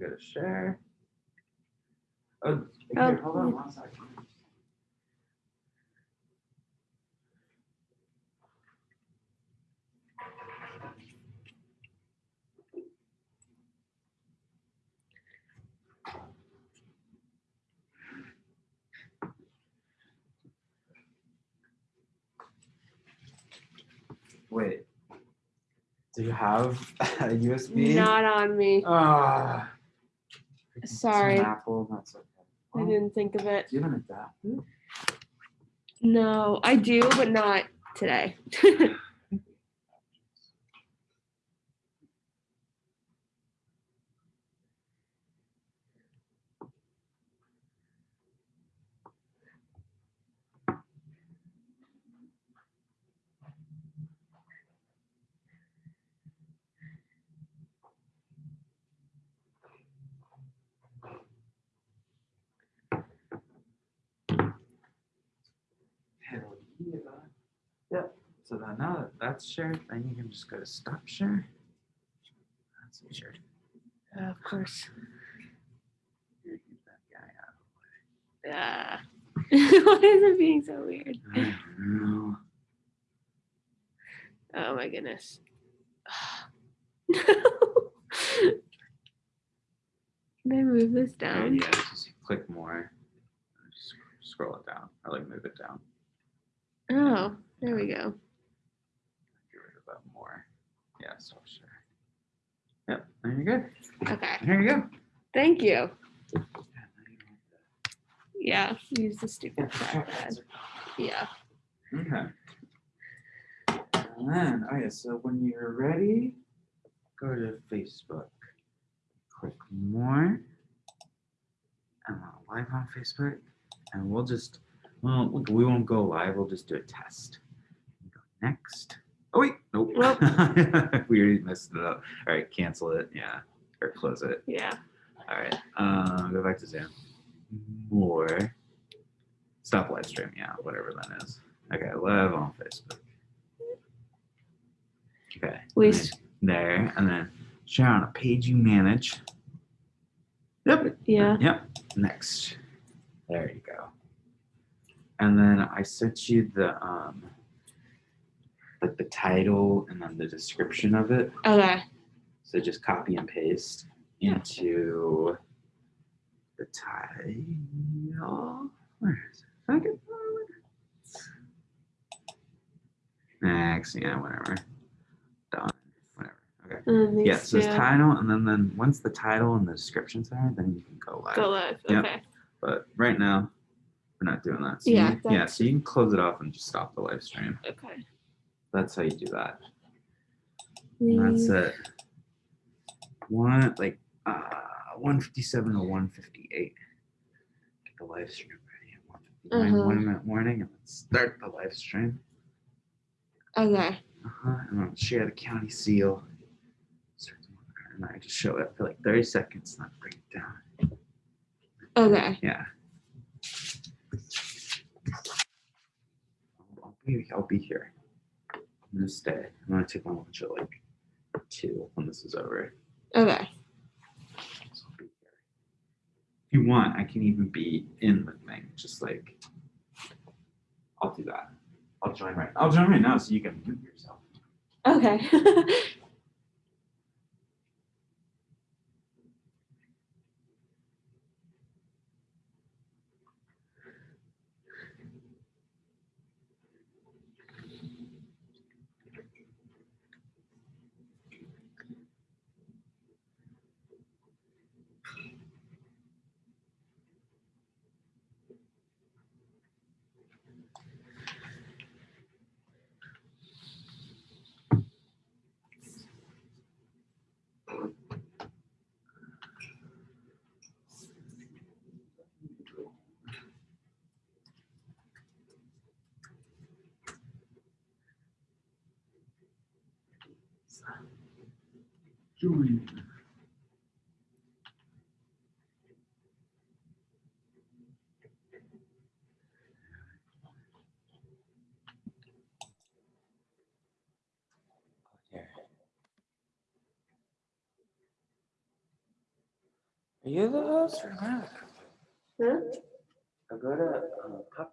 go to share. Oh, Oh, here, hold on one second. Wait. Do you have a USB? Not on me. Ah. It's an Sorry. Apple, that's okay. I Oh, didn't think of it. Do you have an adapter? No, I do, but not today. Hell yeah. Yep. So then now that that's shared, then you can just go to stop share. That's shared. Yeah, of course. Get that guy out. Yeah. Why is it being so weird? I don't know. Oh my goodness. Can I move this down? yeah, just click more. Just scroll it down or like move it down. Oh, there we go. Get rid of that more. Yeah, stop sure. Yep, there you go. Okay. There you go. Thank you. Yeah, now you don't have Yeah. Use the stupid trackpad. Yeah. Okay. And then, oh yeah, so when you're ready, go to Facebook. Click more. And we're live on Facebook. And we'll just, well, look, we won't go live. We'll just do a test. Go next. Oh, wait. Nope. Nope. we already messed it up. All right, cancel it. Yeah. Or close it. Yeah. All right. Um, go back to Zoom. More. Stop live stream. Yeah, whatever that is. Okay, live on Facebook. Okay. We and s- then there, and then share on a page you manage. Yep. Yeah. Yep. Next. There you go. And then I sent you the um like the title and then the description of it. Okay. So just copy and paste Yeah. into the title. Where is it? Next, yeah, whatever. Done. Whatever. Okay. Um, and then Yeah, so it's title, and then then once the title and the description's there, then you can go live. Go live. Yep. Okay. But right now, we're not doing that. So Yeah, you, yeah. So you can close it off and just stop the live stream. Okay. That's how you do that. And that's it. One like uh 157 or 158. Get the live stream ready at 159, Uh-huh. one minute warning, and then start the live stream. Okay. Uh-huh. And then share the county seal. Start the monitor, And I just show it for like 30 seconds, not bring it down. Okay. Yeah. I'll, I'll be I'll be here. I'm gonna stay. I'm gonna take my lunch at like two when this is over. Okay. So I'll be here. If you want, I can even be in the thing. Just like I'll do that. I'll join right. I'll join right now so you can mute yourself. Okay. Join. There. you the host or not? Huh? I'll go to uh, Puck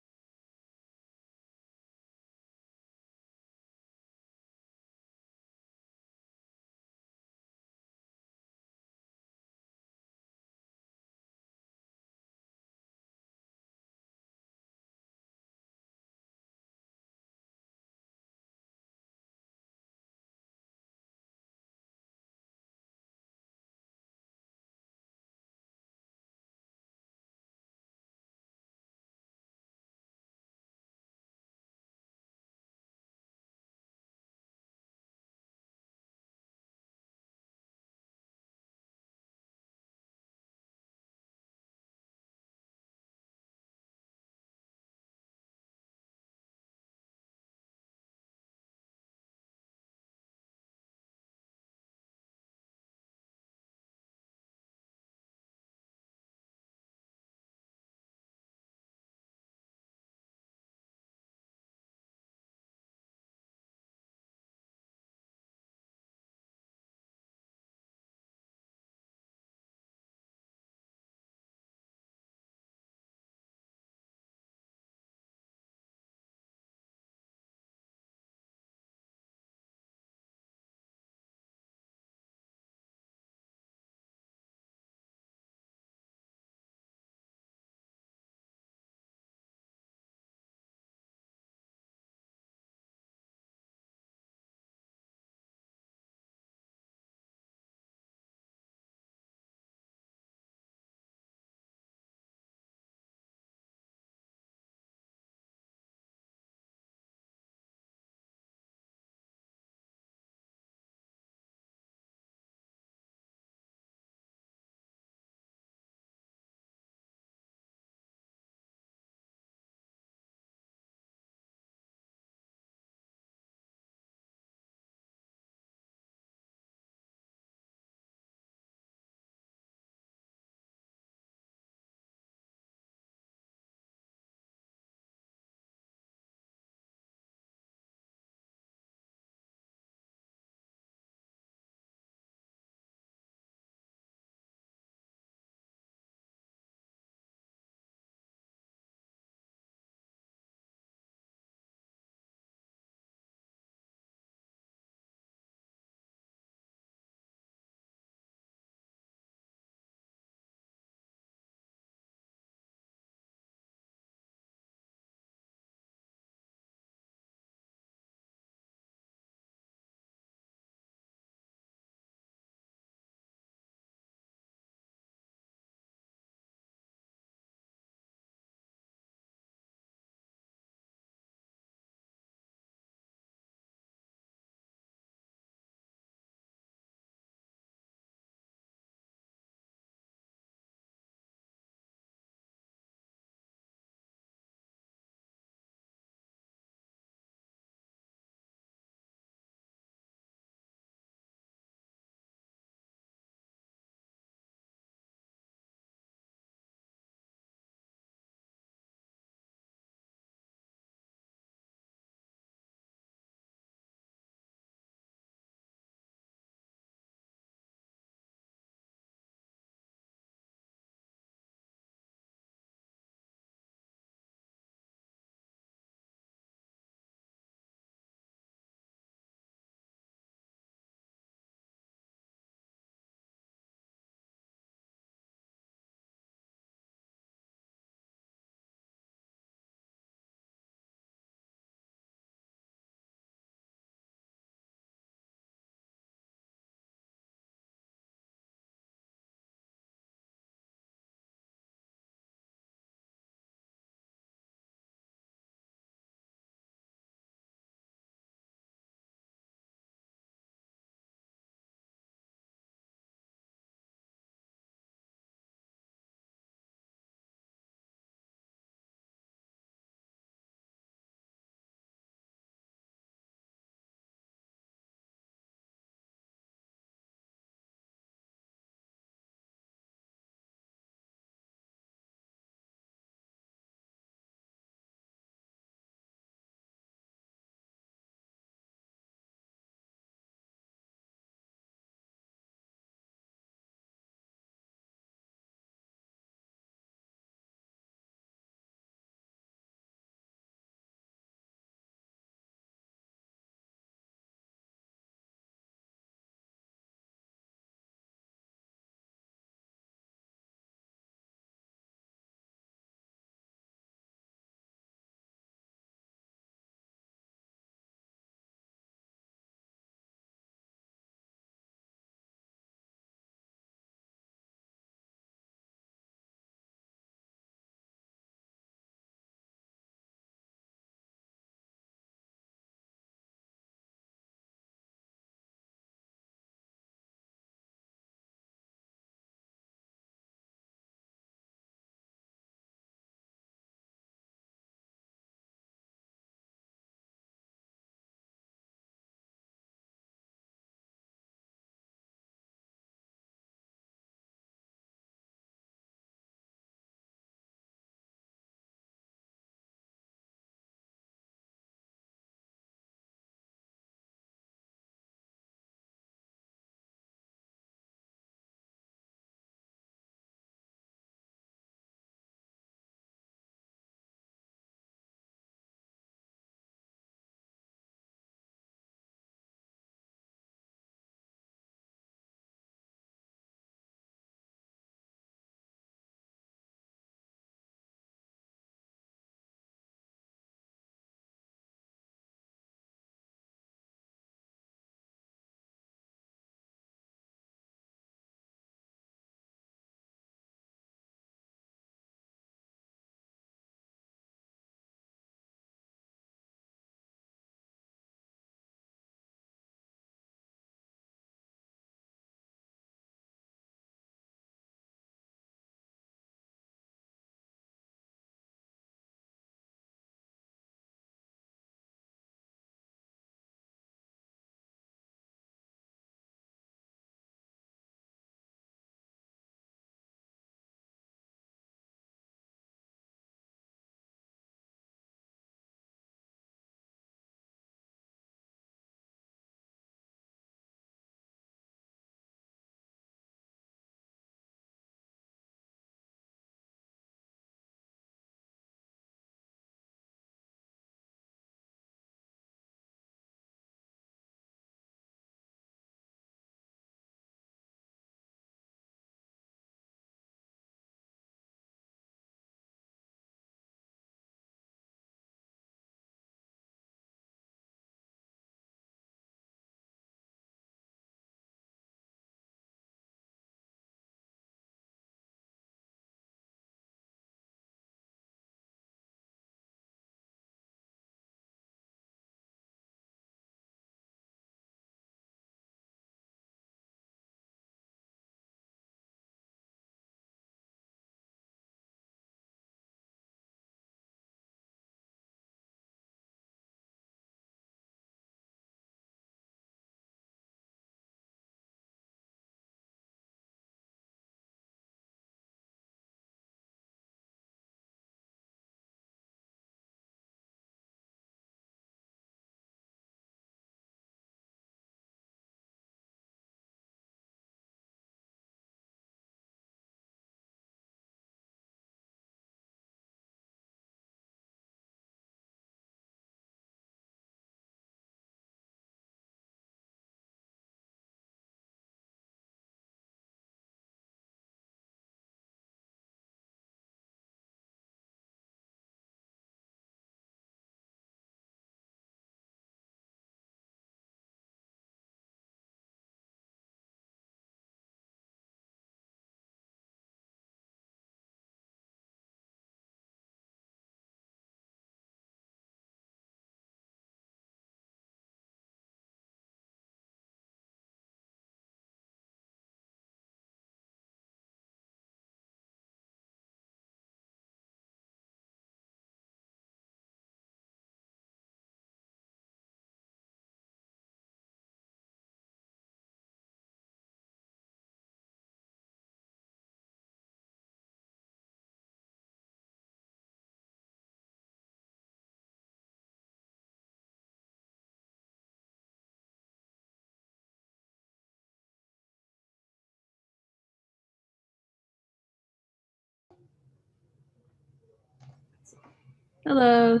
Hello.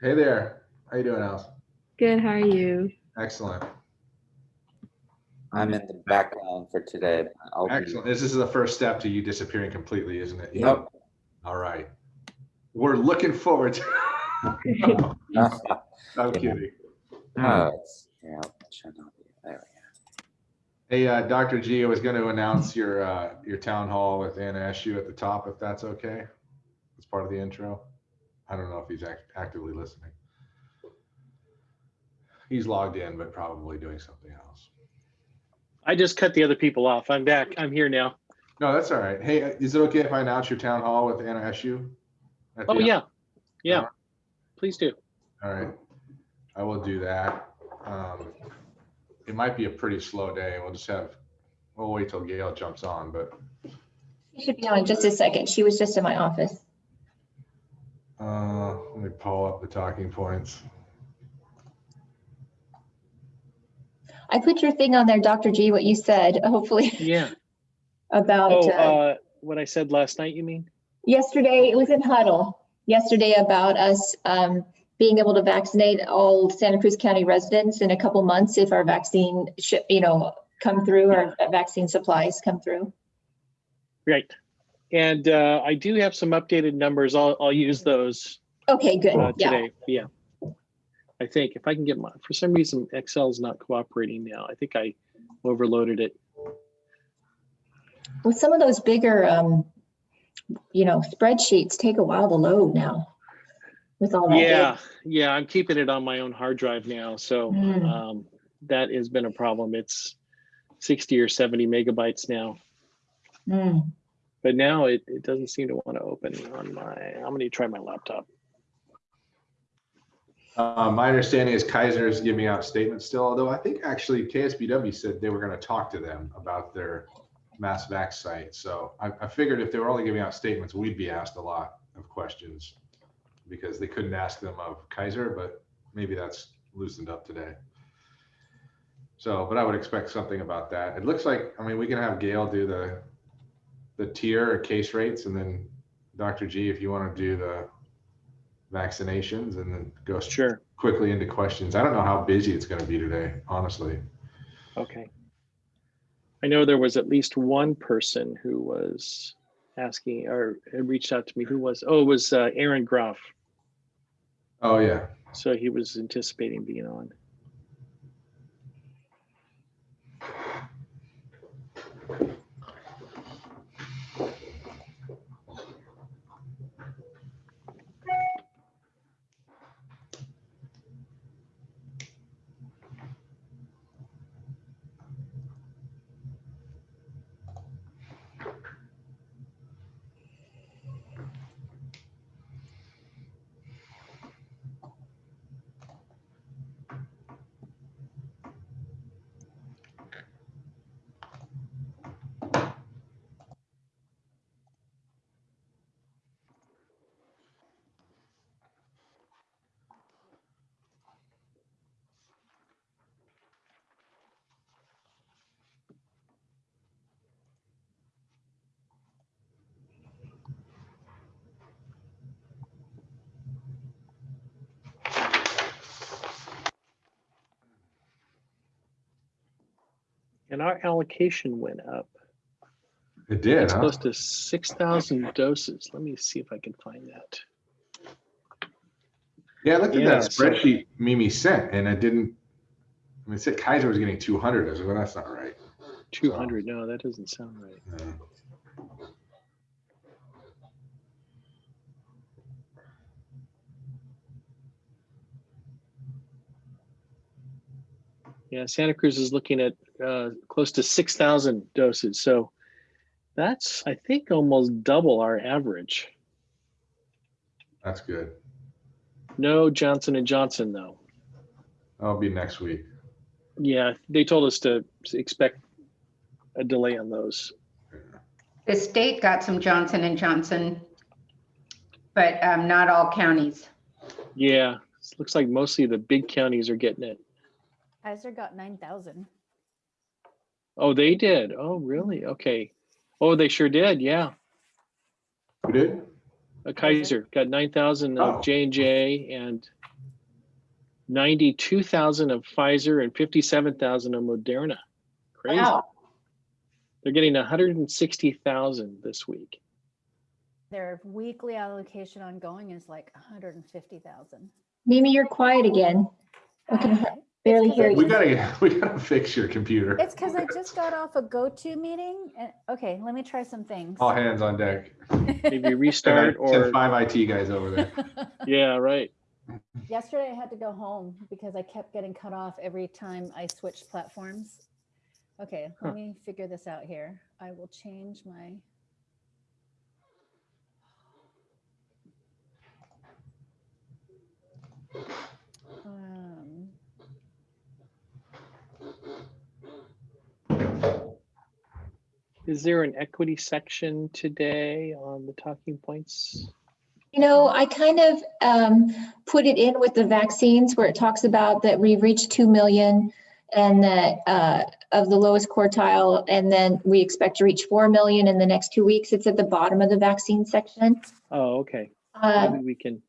Hey there. How you doing, Alice? Good. How are you? Excellent. I'm in the background for today. but I'll be- Excellent. This is the first step to you disappearing completely, isn't it? Yep. All right. We're looking forward to. I'm kidding. Oh, it's- yeah, it should not be. There Hey, uh, Dr. G, I was going to announce your, uh, your town hall with Anna Eshoo at the top, if that's okay. As part of the intro. I don't know if he's act- actively listening. He's logged in, but probably doing something else. I just cut the other people off. I'm back. I'm here now. No, that's all right. Hey, is it okay if I announce your town hall with Anna Eshoo? at Oh, the- yeah. Yeah. Please do. All right, I will do that. Um, It might be a pretty slow day. We'll just have, we'll wait till Gail jumps on, but She should be on in just a second. She was just in my office. Uh, let me pull up the talking points. I put your thing on there, Dr. G, what you said, hopefully Yeah. about Oh, uh, uh, what I said last night, you mean? yesterday, it was in huddle, yesterday about us um, being able to vaccinate all Santa Cruz County residents in a couple months if our vaccine ship, you know, come through or vaccine supplies come through. Right. And uh, I do have some updated numbers. I'll, I'll use those Okay, good. uh, Yeah. today. Yeah. I think if I can get my, for some reason, Excel's not cooperating now. I think I overloaded it. Well, some of those bigger, um, you know, spreadsheets take a while to load now with all that. data. Yeah. Yeah. I'm keeping it on my own hard drive now. So Mm. um, that has been a problem. It's 60 or 70 megabytes now. Mm. But now it, it doesn't seem to want to open on my, I'm going to try my laptop. Uh, My understanding is Kaiser is giving out statements still, although I think actually KSBW said they were going to talk to them about their mass vac site. So I, I figured if they were only giving out statements, we'd be asked a lot of questions because they couldn't ask them of Kaiser, but maybe that's loosened up today. So, but I would expect something about that. It looks like, I mean, we can have Gail do the, the tier or case rates and then Dr. G, if you want to do the vaccinations and then go Sure. quickly into questions. I don't know how busy it's going to be today, honestly. Okay. I know there was at least one person who was asking or reached out to me. Who was? Oh, it was uh, Aaron Groff. Oh, yeah. So he was anticipating being on. And our allocation went up. It did, It's huh? close to 6,000 doses. Let me see if I can find that. Yeah, I looked at Yeah, that so- spreadsheet Mimi sent and it didn't, I mean, it said Kaiser was getting 200. I said, well, that's not right. 200. No, that doesn't sound right. Yeah. Yeah, Santa Cruz is looking at uh, close to 6,000 doses. So that's, I think, almost double our average. That's good. No Johnson and Johnson, though. That'll be next week. Yeah, they told us to expect a delay on those. The state got some Johnson and Johnson, but um, not all counties. Yeah, it looks like mostly the big counties are getting it. Kaiser got nine thousand. Oh, they did. Oh, really? Okay. Oh, they sure did. Yeah. Who did? Uh, Kaiser got nine thousand Oh. of J and J and ninety-two thousand of Pfizer and fifty-seven thousand of Moderna. Crazy. Wow. They're getting hundred and sixty thousand this week. Their weekly allocation ongoing is like hundred and fifty thousand. Mimi, you're quiet again. I can barely hear We gotta, we gotta fix your computer. It's because I just got off a go-to meeting and, okay, let me try some things. All hands on deck. Maybe restart or, five IT guys over there. yeah, right. Yesterday I had to go home because I kept getting cut off every time I switched platforms. Okay, Huh. let me figure this out here. I will change my. Is there an equity section today on the talking points? You know, I kind of um, put it in with the vaccines where it talks about that we've reached 2 million and that uh, of the lowest quartile, and then we expect to reach 4 million in the next two weeks. It's at the bottom of the vaccine section. Oh, okay. Uh, Maybe we can,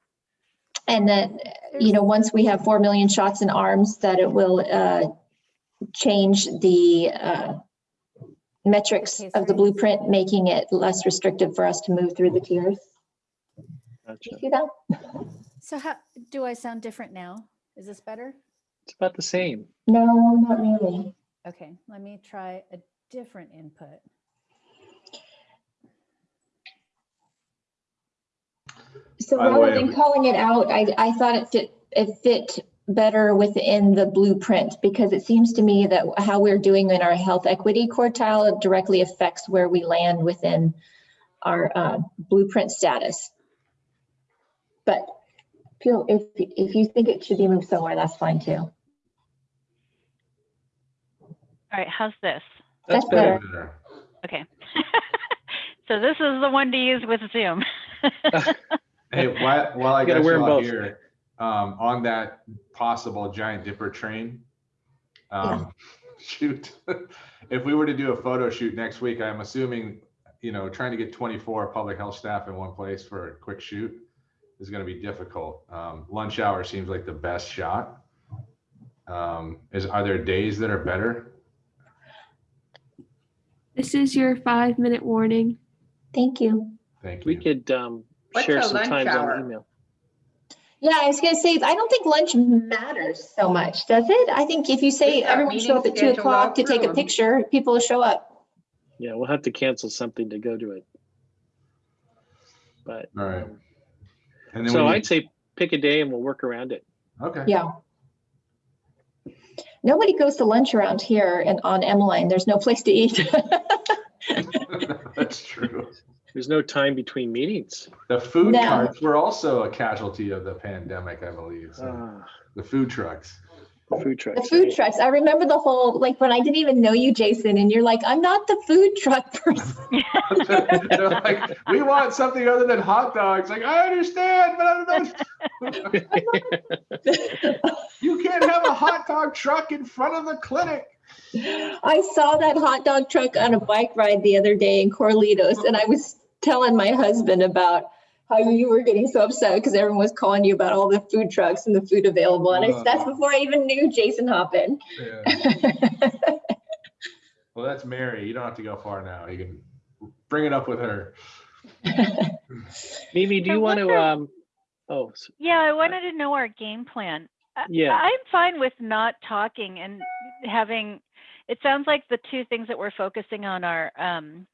And that, you know, once we have 4 million shots in arms, that it will uh, change the uh, metrics case of the blueprint, making it less restrictive for us to move through the mm-hmm. tiers. Do gotcha. you see that? So how, do I sound different now? Is this better? It's about the same. No, not really. Okay, let me try a different input. So rather way, than calling it out, I, I thought it fit, it fit better within the blueprint because it seems to me that how we're doing in our health equity quartile directly affects where we land within our uh, blueprint status. But feel, if, if you think it should be moved somewhere, that's fine too. All right, how's this? That's better. Okay. so this is the one to use with Zoom. Hey, while, while I You gotta got wear all both. here, um, on that possible giant dipper train. Um, shoot, if we were to do a photo shoot next week, I'm assuming, you know, trying to get twenty-four public health staff in one place for a quick shoot is gonna be difficult. Um, lunch hour seems like the best shot. Um, is, are there days that are better? This is your five minute warning. Thank you. Thank you. We could um, share some lunch times on email. Yeah, I was gonna say, I don't think lunch matters so much, does it? I think if you say We've everyone show up at two scheduled o'clock to take a through. picture, people will show up. Yeah, we'll have to cancel something to go to it. But, All right. um, And then so we I'd say pick a day and we'll work around it. Okay. Yeah. Nobody goes to lunch around here and on Emeline, there's no place to eat. That's true. There's no time between meetings. The food No. carts were also a casualty of the pandemic, I believe. so. Ah, The food trucks. the food The trucks. food trucks, I remember the whole, like, when I didn't even know you, Jason, and you're like, I'm not the food truck person. They're like, we want something other than hot dogs. Like, I understand, but I don't know. You can't have a hot dog truck in front of the clinic. I saw that hot dog truck on a bike ride the other day in Corralitos, and I was telling my husband about how you were getting so upset because everyone was calling you about all the food trucks and the food available. And I, Uh. that's before I even knew Jason Hoppin. Well, that's Mary. You don't have to go far now. You can bring it up with her. Mimi, do So you want what's to, um, oh, s- yeah, I wanted to know our game plan. I- Yeah. I'm fine with not talking and having, it sounds like the two things that we're focusing on are um,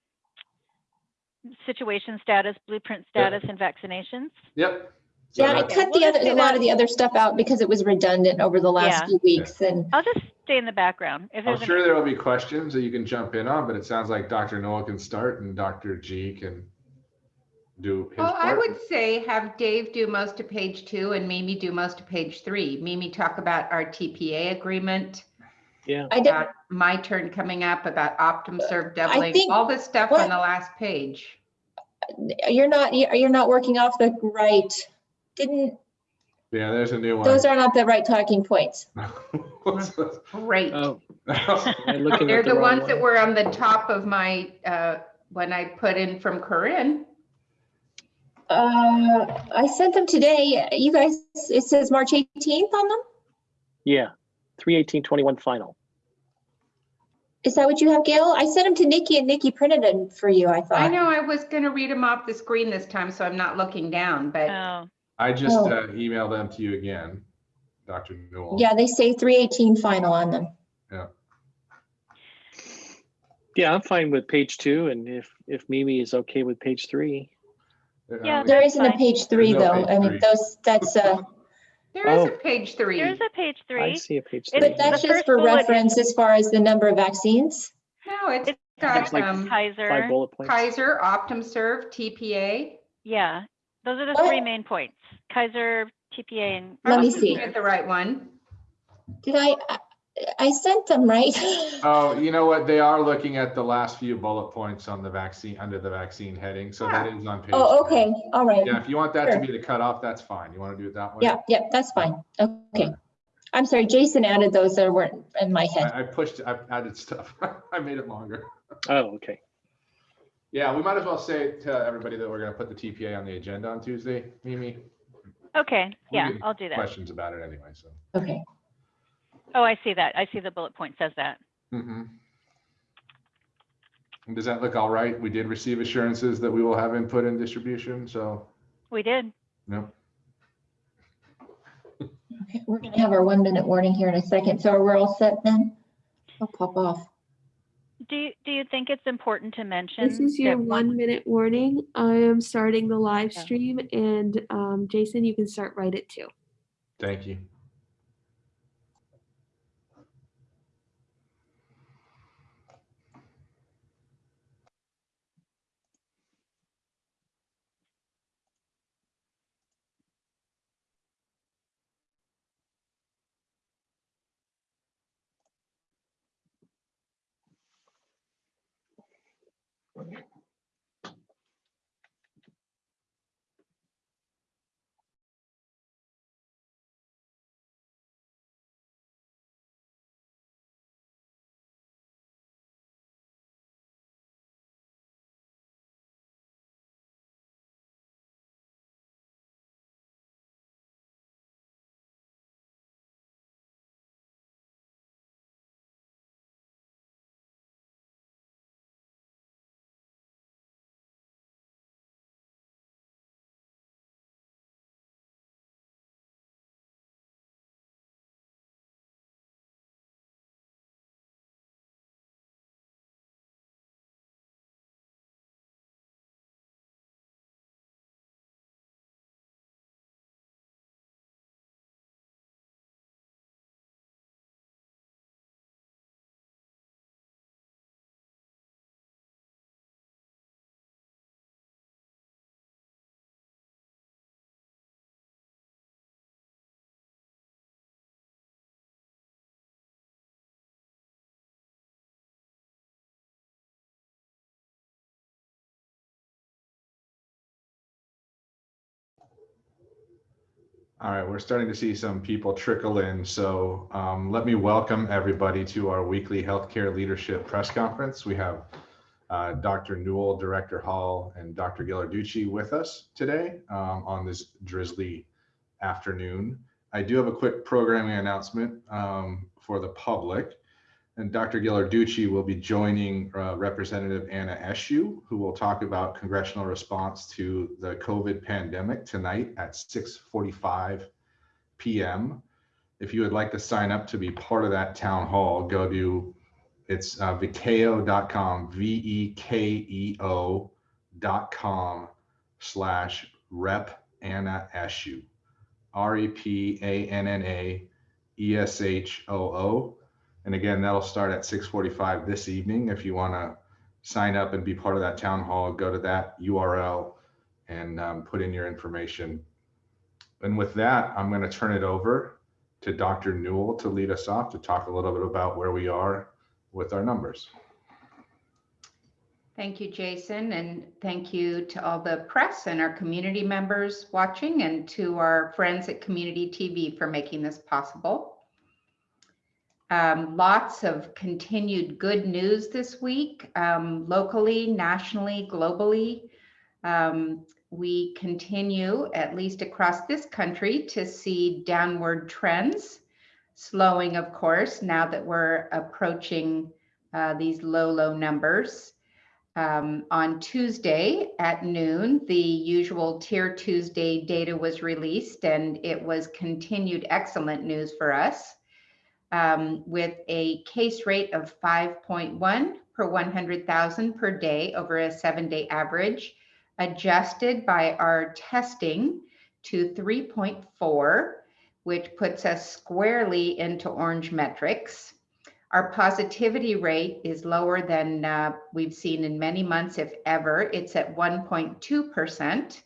situation status, blueprint Yep. status, and vaccinations. Yep. So Yeah, I that's- cut the we'll other, just do a lot of the other stuff out because it was redundant over the last Yeah. few weeks and I'll just stay in the background. If I'm sure any, there will be questions that you can jump in on, but it sounds like Dr. Noah can start and Dr. G can do his Well, I would say have Dave do most of page two and Mimi do most of page three. Mimi talk about our TPA agreement, yeah. I did, about my turn coming up, about Optum uh, serve doubling, think- all this stuff what- on the last page. You're not, you're not working off the right, didn't, Yeah, there's a new one. those are not the right talking points. What's? Great. Oh, They're at the the wrong ones that were on the top of my, uh, when I put in from Corinne. Uh, I sent them today. You guys, it says March 18th on them? Yeah, three eighteen twenty-one final. Is that what you have, Gail? I sent them to Nikki and Nikki printed them for you, I thought. I know I was gonna read them off the screen this time, so I'm not looking down, but Oh, I just Oh. uh, emailed them to you again, Dr. Newel. Yeah, they say 318 final on them. Yeah, Yeah, I'm fine with page two, and if, if Mimi is okay with page three. Uh, Yeah, There That's isn't a fine. page three There's no though. page I mean, three. those, that's, uh, there is Oh. a page three. there's a page three. I three. see a page three. but that's The just for bullet is- reference as far as the number of vaccines. No, it's It's- got It's like um, Kaiser, bullet points. Kaiser, OptumServe, TPA. yeah, those are the What? three main points. Kaiser, TPA, and. Let me I'm see. looking At the right one. Did I, I- I sent them, right? Oh, you know what? They are looking at the last few bullet points on the vaccine, under the vaccine heading, so that ah. is on page. Oh, three. okay, all right. Yeah, if you want that to be the cutoff, that's fine. You want to do it that way? Yeah, yeah, that's fine. Okay. I'm sorry, Jason added those that weren't in my head. I, I pushed, I added stuff. I made it longer. Oh, okay. Yeah, we might as well say to everybody that we're gonna put the TPA on the agenda on Tuesday, Mimi. Okay, We yeah, I'll do that. Questions about it anyway, so. Okay. Oh, I see that. I see the bullet point says that. Mhm. And Does that look all right? We did receive assurances that we will have input and distribution, so, We did. no. Okay, we're gonna have our one minute warning here in a second. So we're all set then? I'll pop off. Do, you- do you think it's important to mention? This is your that one minute warning. I am starting the live Yeah. stream and um, Jason, you can start right at two. Thank you. All right, we're starting to see some people trickle in, so um, let me welcome everybody to our weekly healthcare leadership press conference. We have uh, Dr. Newel, Director Hall, and Dr. Ghilarducci with us today um, on this drizzly afternoon. I do have a quick programming announcement um, for the public. And Dr. Ghilarducci will be joining uh, Representative Anna Eshoo, who will talk about congressional response to the COVID pandemic tonight at 6:45 p.m. If you would like to sign up to be part of that town hall, go to it's uh, vekeo.com, V-E-K-E-O dot com slash rep Anna E-S-H-O-O. And again, that'll start at 6:45 this evening. If you want to sign up and be part of that town hall, go to that URL and um, put in your information. And with that, I'm going to turn it over to Dr. Newel to lead us off to talk a little bit about where we are with our numbers. Thank you, Jason, and thank you to all the press and our community members watching and to our friends at Community TV for making this possible. Um, lots of continued good news this week, um, locally, nationally, globally. Um, we continue, at least across this country, to see downward trends. Slowing, of course, now that we're approaching uh, these low, low numbers. Um, on Tuesday at noon, the usual Tier Tuesday data was released, and it was continued excellent news for us um, with a case rate of 5.1 per 100,000 per day over a seven day average, adjusted by our testing to 3.4, which puts us squarely into orange metrics. Our positivity rate is lower than uh, we've seen in many months, if ever. It's at 1.2%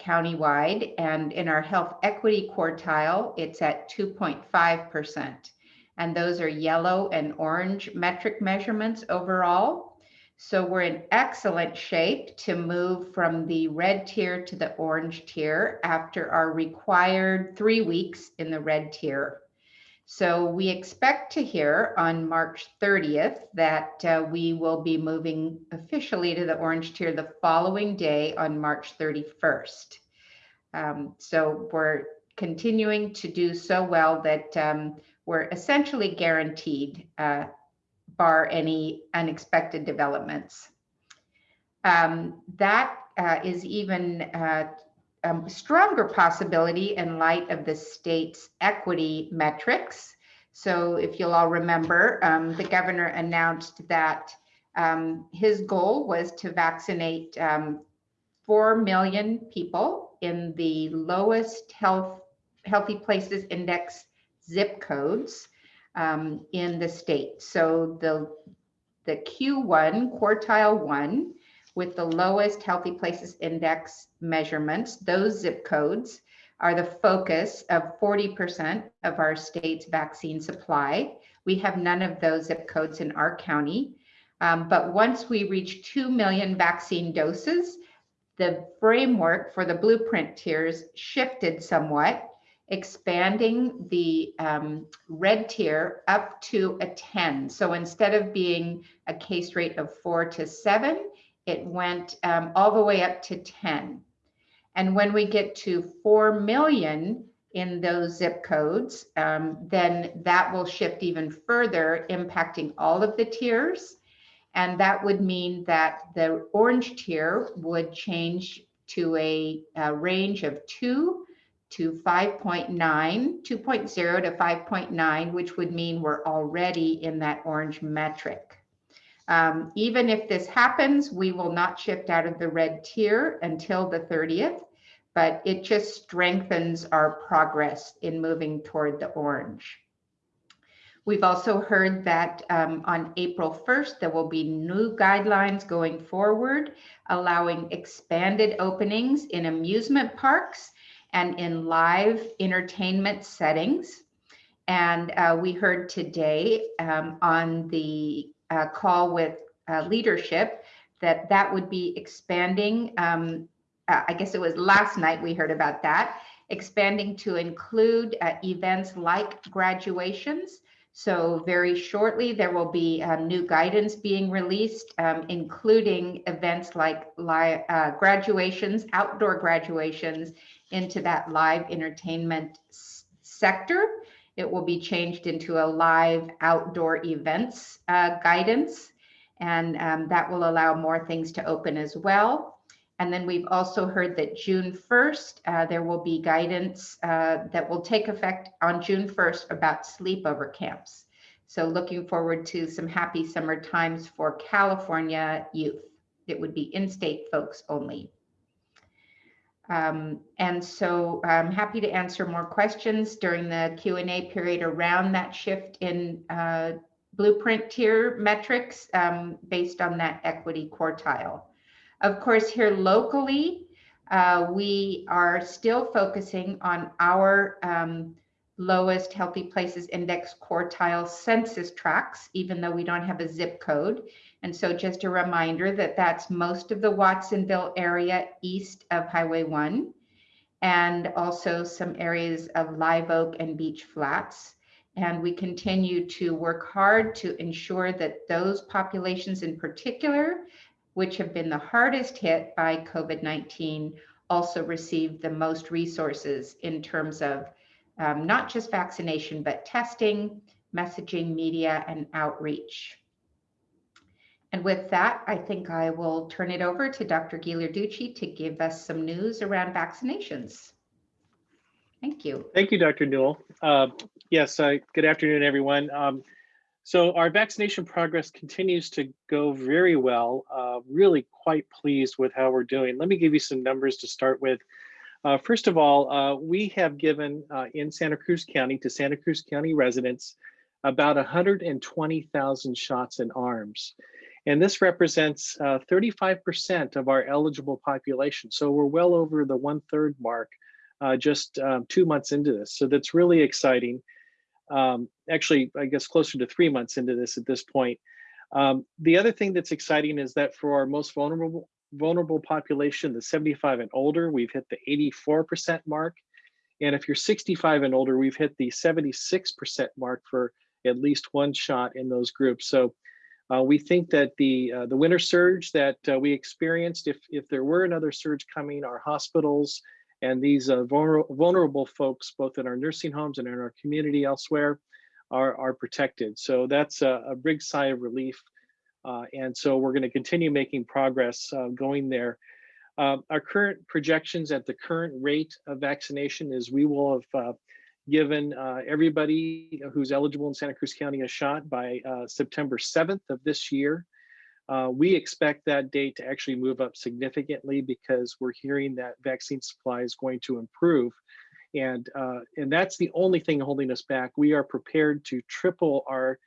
countywide, and in our health equity quartile, it's at 2.5%. And those are yellow and orange metric measurements overall. So we're in excellent shape to move from the red tier to the orange tier after our required three weeks in the red tier. So we expect to hear on March 30th that uh, we will be moving officially to the orange tier the following day on March 31st. Um, so we're continuing to do so well that um, we're essentially guaranteed uh, bar any unexpected developments. Um, that uh, is even uh, a stronger possibility in light of the state's equity metrics. So if you'll all remember, um, the governor announced that um, his goal was to vaccinate um, 4 million people in the lowest health healthy places index zip codes um, in the state. So the, the Q1, quartile one, with the lowest healthy places index measurements, those zip codes are the focus of 40% of our state's vaccine supply. We have none of those zip codes in our county. Um, but once we reach 2 million vaccine doses, the framework for the blueprint tiers shifted somewhat expanding the um, red tier up to a 10. So instead of being a case rate of four to seven, it went um, all the way up to 10. And when we get to 4 million in those zip codes, um, then that will shift even further, impacting all of the tiers. And that would mean that the orange tier would change to a, a range of two to 5.9, 2.0 to 5.9, which would mean we're already in that orange metric. Um, even if this happens, we will not shift out of the red tier until the 30th, but it just strengthens our progress in moving toward the orange. We've also heard that um, on April 1st, there will be new guidelines going forward, allowing expanded openings in amusement parks and in live entertainment settings. And uh, we heard today um, on the uh, call with uh, leadership that that would be expanding. Um, uh, I guess it was last night we heard about that, expanding to include uh, events like graduations. So very shortly, there will be um, new guidance being released, um, including events like uh, graduations, outdoor graduations, into that live entertainment sector. It will be changed into a live outdoor events uh, guidance, and um, that will allow more things to open as well. And then we've also heard that June 1st, uh, there will be guidance uh, that will take effect on June 1st about sleepover camps. So looking forward to some happy summer times for California youth. It would be in-state folks only. Um, and so I'm happy to answer more questions during the Q&A period around that shift in uh, blueprint tier metrics um, based on that equity quartile. Of course, here locally, uh, we are still focusing on our um, lowest healthy places index quartile census tracts, even though we don't have a zip code. And so just a reminder that that's most of the Watsonville area east of Highway 1 and also some areas of Live Oak and Beach Flats. And we continue to work hard to ensure that those populations in particular which have been the hardest hit by COVID-19, also received the most resources in terms of um, not just vaccination, but testing, messaging, media, and outreach. And with that, I think I will turn it over to Dr. Ghilarducci to give us some news around vaccinations. Thank you. Thank you, Dr. Newel. Uh, Yes, uh, good afternoon, everyone. Um, So our vaccination progress continues to go very well. Uh, Really quite pleased with how we're doing. Let me give you some numbers to start with. Uh, First of all, uh, we have given uh, in Santa Cruz County to Santa Cruz County residents about 120,000 shots in arms. And this represents uh, 35% of our eligible population. So we're well over the one third mark uh, just um, two months into this. So that's really exciting. Um, actually, I guess closer to three months into this at this point. Um, the other thing that's exciting is that for our most vulnerable vulnerable population, the 75 and older, we've hit the 84% mark. And if you're 65 and older, we've hit the 76% mark for at least one shot in those groups. So uh, we think that the uh, the winter surge that uh, we experienced, if if there were another surge coming, our hospitals and these uh, vulnerable folks, both in our nursing homes and in our community elsewhere, are, are protected. So that's a, a big sigh of relief. Uh, and so we're going to continue making progress uh, going there. Uh, our current projections at the current rate of vaccination is we will have uh, given uh, everybody who's eligible in Santa Cruz County a shot by uh, September 7th of this year. Uh, we expect that date to actually move up significantly because we're hearing that vaccine supply is going to improve. And, uh, and that's the only thing holding us back. We are prepared to triple our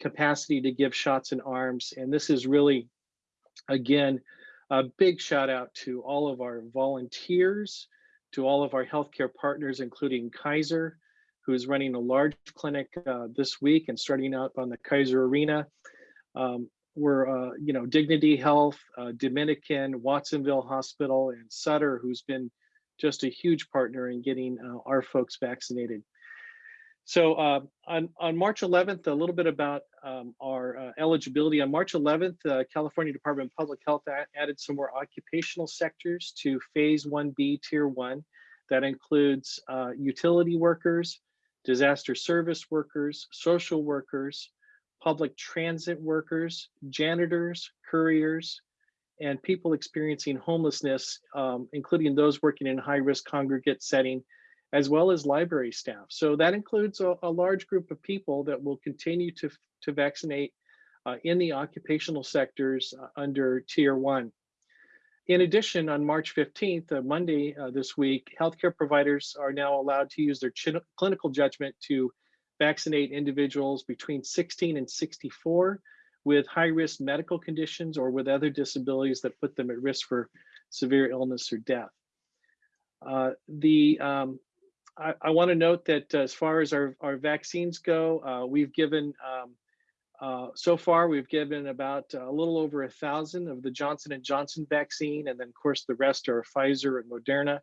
capacity to give shots and arms. And this is really, again, a big shout out to all of our volunteers, to all of our healthcare partners, including Kaiser, who is running a large clinic uh, this week and starting up on the Kaiser Arena. Um, we're, uh, you know, Dignity Health, uh, Dominican, Watsonville Hospital, and Sutter, who's been just a huge partner in getting uh, our folks vaccinated. So uh, on, on March 11th, a little bit about um, our uh, eligibility. On March 11th, uh, California Department of Public Health added some more occupational sectors to phase 1B, tier one. That includes uh, utility workers, disaster service workers, social workers, public transit workers, janitors, couriers, and people experiencing homelessness, um, including those working in high-risk congregate setting, as well as library staff. So that includes a, a large group of people that will continue to, to vaccinate uh, in the occupational sectors uh, under tier one. In addition, on March 15th, uh, Monday uh, this week, healthcare providers are now allowed to use their clinical judgment to vaccinate individuals between 16 and 64 with high risk medical conditions or with other disabilities that put them at risk for severe illness or death. Uh, the um, I, I want to note that as far as our, our vaccines go, uh, we've given um, uh, so far we've given about a little over a thousand of the Johnson and Johnson vaccine, and then of course the rest are Pfizer and Moderna.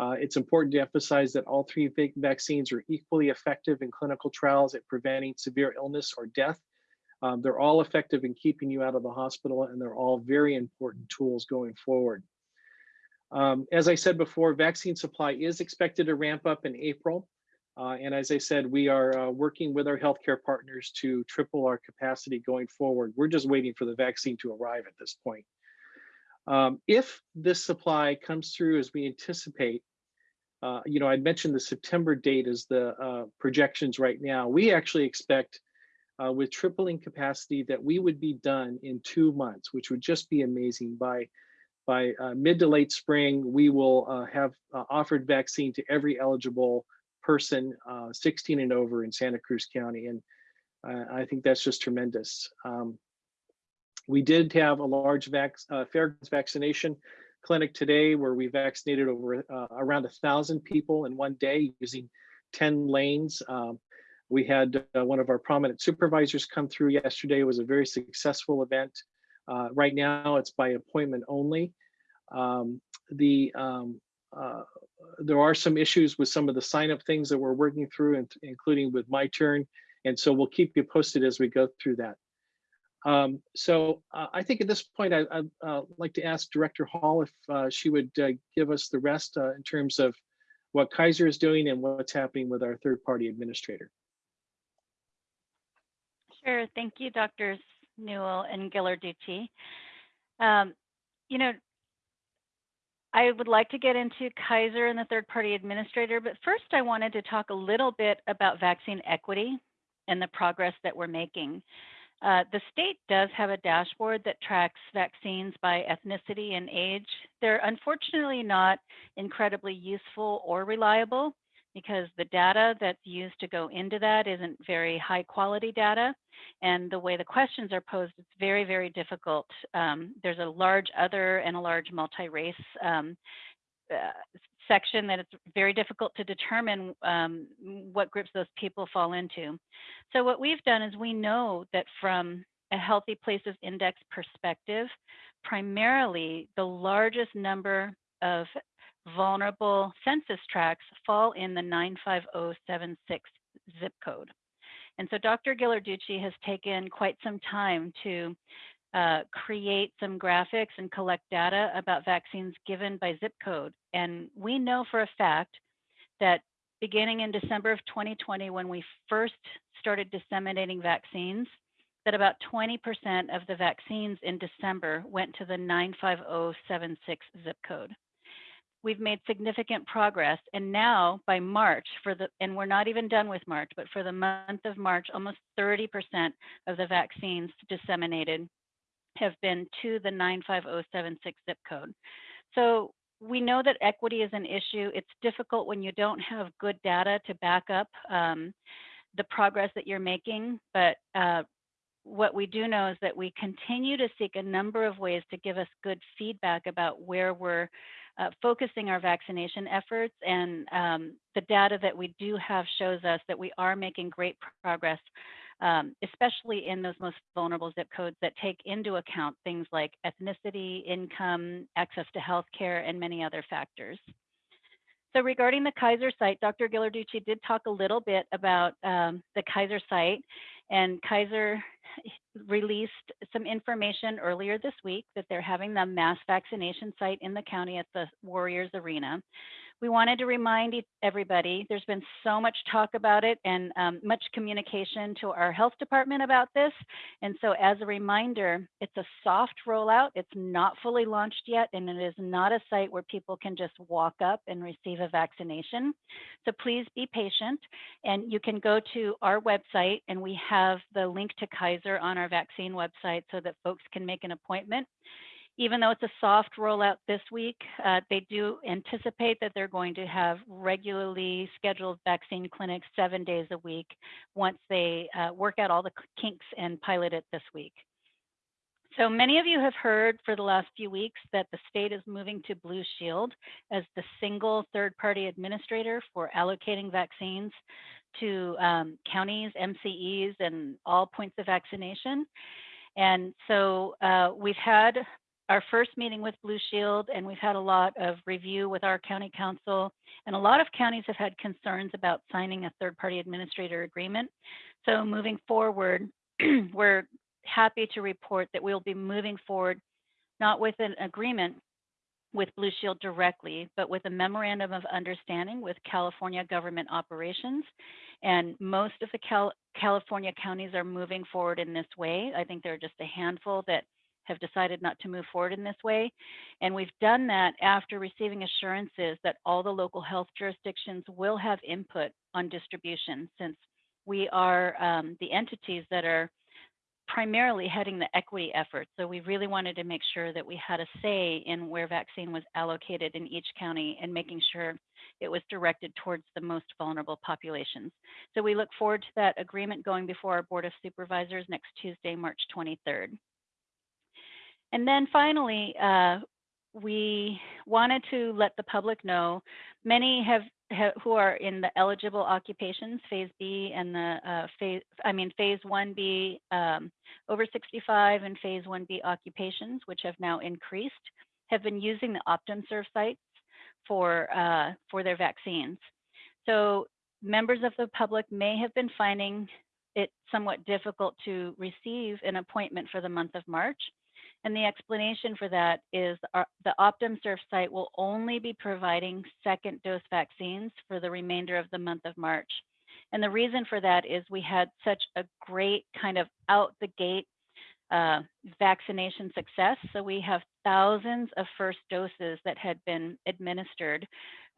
Uh, it's important to emphasize that all three vaccines are equally effective in clinical trials at preventing severe illness or death. Um, they're all effective in keeping you out of the hospital, and they're all very important tools going forward. Um, as I said before, vaccine supply is expected to ramp up in April. Uh, and as I said, we are uh, working with our healthcare partners to triple our capacity going forward. We're just waiting for the vaccine to arrive at this point. Um, if this supply comes through as we anticipate, uh, you know, I mentioned the September date as the uh, projections right now. We actually expect uh, with tripling capacity that we would be done in two months, which would just be amazing. By by uh, mid to late spring, we will uh, have offered vaccine to every eligible person 16 and over in Santa Cruz County. And I think that's just tremendous. Um, we did have a large vac vaccination clinic today where we vaccinated over uh, around a thousand people in one day using 10 lanes. Um, we had uh, one of our prominent supervisors come through yesterday. It was a very successful event. Uh, right now, it's by appointment only. Um, the um, uh, there are some issues with some of the sign up things that we're working through, and including with my turn. And so we'll keep you posted as we go through that. Um, so uh, I think at this point, I, I'd uh, like to ask Director Hall if uh, she would uh, give us the rest uh, in terms of what Kaiser is doing and what's happening with our third-party administrator. Sure. Thank you, Doctors Newel and Ghilarducci. Um, you know, I would like to get into Kaiser and the third party administrator, but first I wanted to talk a little bit about vaccine equity and the progress that we're making. Uh, the state does have a dashboard that tracks vaccines by ethnicity and age. They're unfortunately not incredibly useful or reliable because the data that's used to go into that isn't very high quality data. And the way the questions are posed, it's very, very difficult. Um, there's a large other and a large multi-race um, uh, section that it's very difficult to determine um, what groups those people fall into. So what we've done is we know that from a healthy places index perspective, primarily the largest number of vulnerable census tracts fall in the 95076 zip code. And so Dr. Ghilarducci has taken quite some time to uh, create some graphics and collect data about vaccines given by zip code. And we know for a fact that beginning in December of 2020, when we first started disseminating vaccines, that about 20% of the vaccines in December went to the 95076 zip code we've made significant progress. And now by March, for the and we're not even done with March, but for the month of March, almost 30% of the vaccines disseminated have been to the 95076 zip code. So we know that equity is an issue. It's difficult when you don't have good data to back up um, the progress that you're making, but uh, what we do know is that we continue to seek a number of ways to give us good feedback about where we're uh, focusing our vaccination efforts. And um, the data that we do have shows us that we are making great progress, um, especially in those most vulnerable zip codes that take into account things like ethnicity, income, access to healthcare, and many other factors. So regarding the Kaiser site, Dr. Ghilarducci did talk a little bit about um, the Kaiser site and Kaiser released some information earlier this week that they're having the mass vaccination site in the county at the Warriors Arena we wanted to remind everybody there's been so much talk about it and um, much communication to our health department about this. And so, as a reminder, it's a soft rollout. It's not fully launched yet, and it is not a site where people can just walk up and receive a vaccination. So, please be patient. And you can go to our website, and we have the link to Kaiser on our vaccine website so that folks can make an appointment even though it's a soft rollout this week, uh, they do anticipate that they're going to have regularly scheduled vaccine clinics seven days a week once they uh, work out all the kinks and pilot it this week. So many of you have heard for the last few weeks that the state is moving to Blue Shield as the single third party administrator for allocating vaccines to um, counties, MCEs, and all points of vaccination. And so uh, we've had our first meeting with Blue Shield, and we've had a lot of review with our county counsel, and a lot of counties have had concerns about signing a third-party administrator agreement. So moving forward, we're happy to report that we'll be moving forward not with an agreement with Blue Shield directly, but with a memorandum of understanding with California government operations. And most of the Cal California counties are moving forward in this way. I think there are just a handful that have decided not to move forward in this way. And we've done that after receiving assurances that all the local health jurisdictions will have input on distribution since we are um, the entities that are primarily heading the equity effort. So we really wanted to make sure that we had a say in where vaccine was allocated in each county and making sure it was directed towards the most vulnerable populations. So we look forward to that agreement going before our Board of Supervisors next Tuesday, March 23rd. And then finally, uh, we wanted to let the public know many have, have, who are in the eligible occupations phase b and the uh, phase i mean phase 1b um, over 65 and phase 1b occupations which have now increased have been using the OptumServe sites for uh, for their vaccines so members of the public may have been finding it somewhat difficult to receive an appointment for the month of March. And the explanation for that is our, the OptumServe site will only be providing second dose vaccines for the remainder of the month of March. And the reason for that is we had such a great kind of out the gate uh, vaccination success. So we have thousands of first doses that had been administered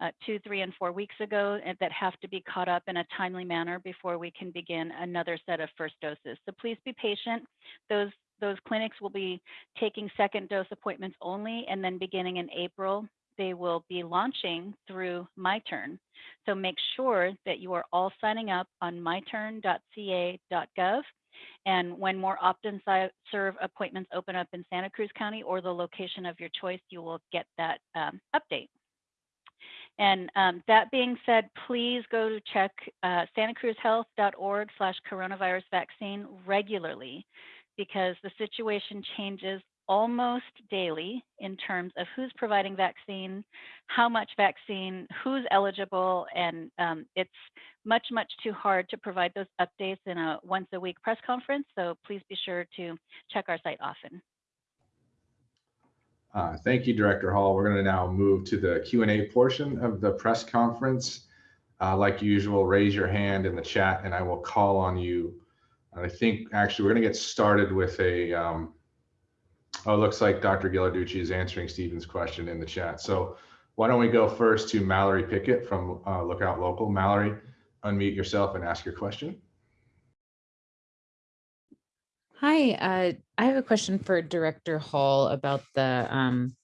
uh, two, three, and four weeks ago that have to be caught up in a timely manner before we can begin another set of first doses. So please be patient. Those those clinics will be taking second dose appointments only, and then beginning in April, they will be launching through MyTurn. So make sure that you are all signing up on myturn.ca.gov. And when more Optum appointments open up in Santa Cruz County or the location of your choice, you will get that um, update. And um, that being said, please go to check uh, santacruzhealth.org slash coronavirus vaccine regularly because the situation changes almost daily in terms of who's providing vaccine, how much vaccine, who's eligible, and um, it's much, much too hard to provide those updates in a once a week press conference. So please be sure to check our site often. Uh, Thank you, Director Hall. We're going to now move to the Q and A portion of the press conference. Uh, Like usual, raise your hand in the chat and I will call on you. I think actually we're going to get started with a, um, oh, it looks like Dr. Ghilarducci is answering Stephen's question in the chat. So why don't we go first to Mallory Pickett from uh, Lookout Local. Mallory, unmute yourself and ask your question. Hi, uh, I have a question for Director Hall about the um,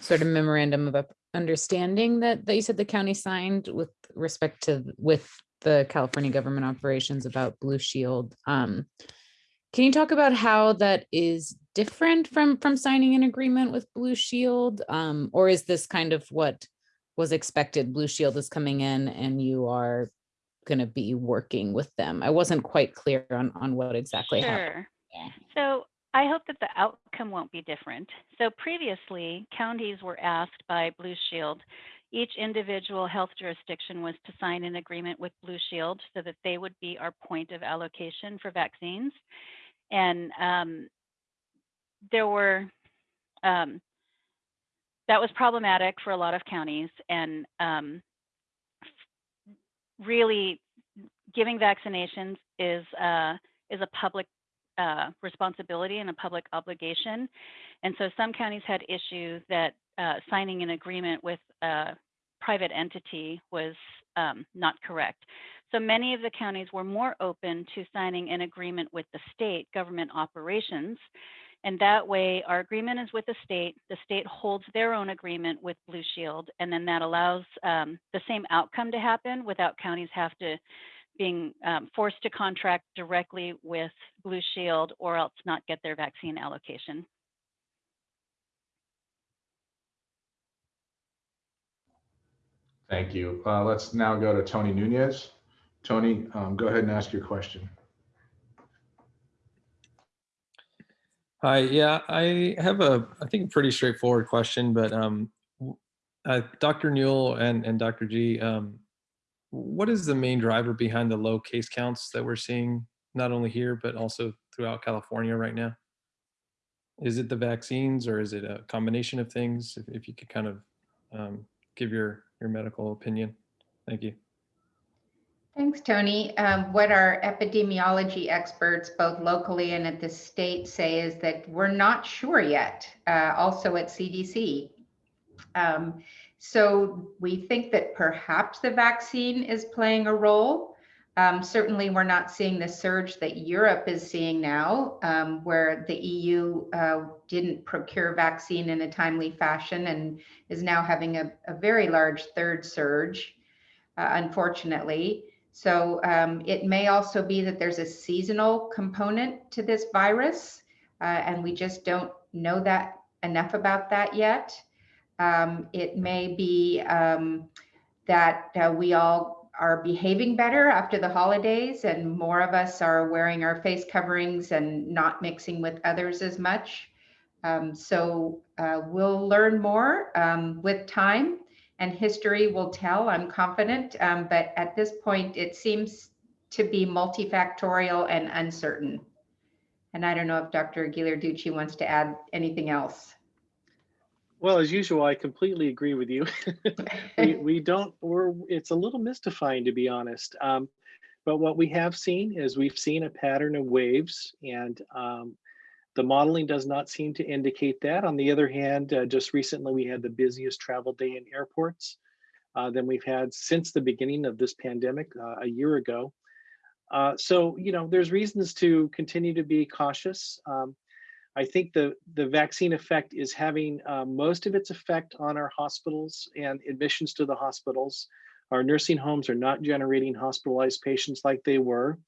sort of memorandum of understanding that, that you said the county signed with respect to with the California government operations about Blue Shield. Um, can you talk about how that is different from from signing an agreement with Blue Shield? Um, or is this kind of what was expected? Blue Shield is coming in and you are going to be working with them. I wasn't quite clear on on what exactly happened. Sure. Yeah. So I hope that the outcome won't be different. So previously, counties were asked by Blue Shield, each individual health jurisdiction was to sign an agreement with Blue Shield so that they would be our point of allocation for vaccines. And um, there were, um, that was problematic for a lot of counties and um, really giving vaccinations is, uh, is a public uh, responsibility and a public obligation. And so some counties had issues that uh, signing an agreement with a private entity was um, not correct. So many of the counties were more open to signing an agreement with the state government operations. And that way, our agreement is with the state. The state holds their own agreement with Blue Shield, and then that allows um, the same outcome to happen without counties have to being um, forced to contract directly with Blue Shield or else not get their vaccine allocation. Thank you. Uh, Let's now go to Tony Nunez. Tony, um, go ahead and ask your question. Hi, yeah, I have a, I think, a pretty straightforward question, but um, uh, Dr. Newel and, and Dr. G, um, what is the main driver behind the low case counts that we're seeing, not only here, but also throughout California right now? Is it the vaccines or is it a combination of things? If, if you could kind of um, give your, your medical opinion. Thank you. Thanks, Tony. Um, what our epidemiology experts, both locally and at the state, say is that we're not sure yet, uh, also at CDC. Um, so we think that perhaps the vaccine is playing a role. Um, certainly, we're not seeing the surge that Europe is seeing now, um, where the EU uh, didn't procure vaccine in a timely fashion and is now having a, a very large third surge, uh, unfortunately. So um, it may also be that there's a seasonal component to this virus, uh, and we just don't know that enough about that yet. Um, it may be um, that uh, we all are behaving better after the holidays and more of us are wearing our face coverings and not mixing with others as much. Um, so uh, we'll learn more um, with time and history will tell, I'm confident. Um, but at this point, it seems to be multifactorial and uncertain. And I don't know if Dr. Ghilarducci wants to add anything else. Well, as usual, I completely agree with you. we, we don't, we're, it's a little mystifying to be honest. Um, but what we have seen is we've seen a pattern of waves and um, the modeling does not seem to indicate that. On the other hand, uh, just recently we had the busiest travel day in airports uh, than we've had since the beginning of this pandemic uh, a year ago. Uh, so, you know, there's reasons to continue to be cautious. Um, I think the, the vaccine effect is having uh, most of its effect on our hospitals and admissions to the hospitals. Our nursing homes are not generating hospitalized patients like they were.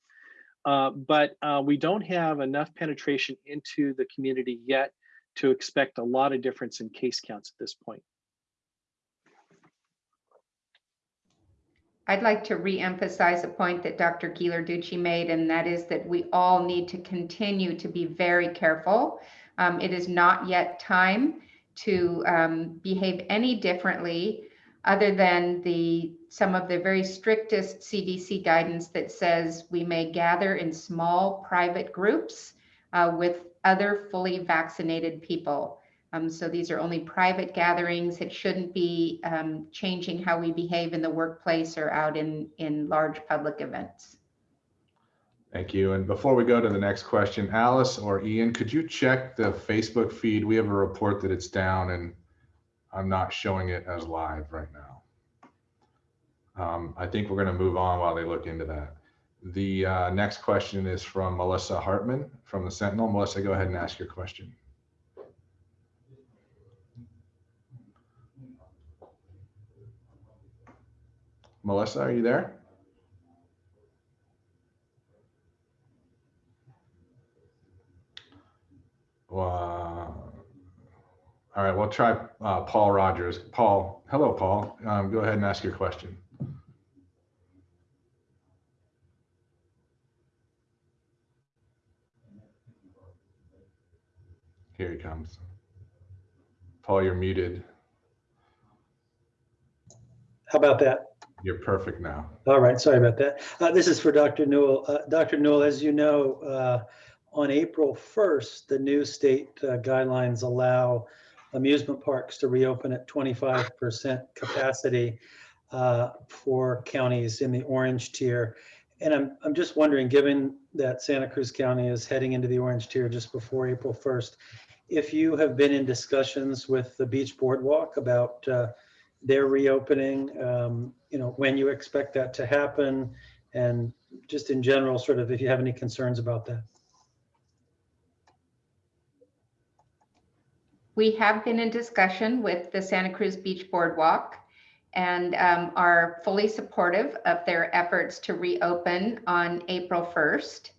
Uh, but uh, we don't have enough penetration into the community yet to expect a lot of difference in case counts at this point. I'd like to re-emphasize a point that Dr. Ghilarducci made, and that is that we all need to continue to be very careful. Um, it is not yet time to um, behave any differently other than the some of the very strictest CDC guidance that says we may gather in small private groups uh, with other fully vaccinated people. Um, so these are only private gatherings. It shouldn't be um, changing how we behave in the workplace or out in, in large public events. Thank you. And before we go to the next question, Alice or Ian, could you check the Facebook feed? We have a report that it's down and I'm not showing it as live right now. Um, I think we're going to move on while they look into that. The uh, next question is from Melissa Hartman from the Sentinel. Melissa, go ahead and ask your question. Melissa, are you there? Well, all right, we'll try uh, Paul Rogers. Paul, hello, Paul. Um, go ahead and ask your question. Here he comes. Paul, you're muted. How about that? You're perfect now. All right, sorry about that. Uh, this is for Dr. Newel. Uh, Dr. Newel, as you know, uh, on April 1st, the new state uh, guidelines allow amusement parks to reopen at 25% capacity uh, for counties in the orange tier. And I'm, I'm just wondering, given that Santa Cruz County is heading into the orange tier just before April 1st, if you have been in discussions with the Beach Boardwalk about uh, their reopening, um, you know, when you expect that to happen, and just in general, sort of if you have any concerns about that. We have been in discussion with the Santa Cruz Beach Boardwalk and um, are fully supportive of their efforts to reopen on April 1st.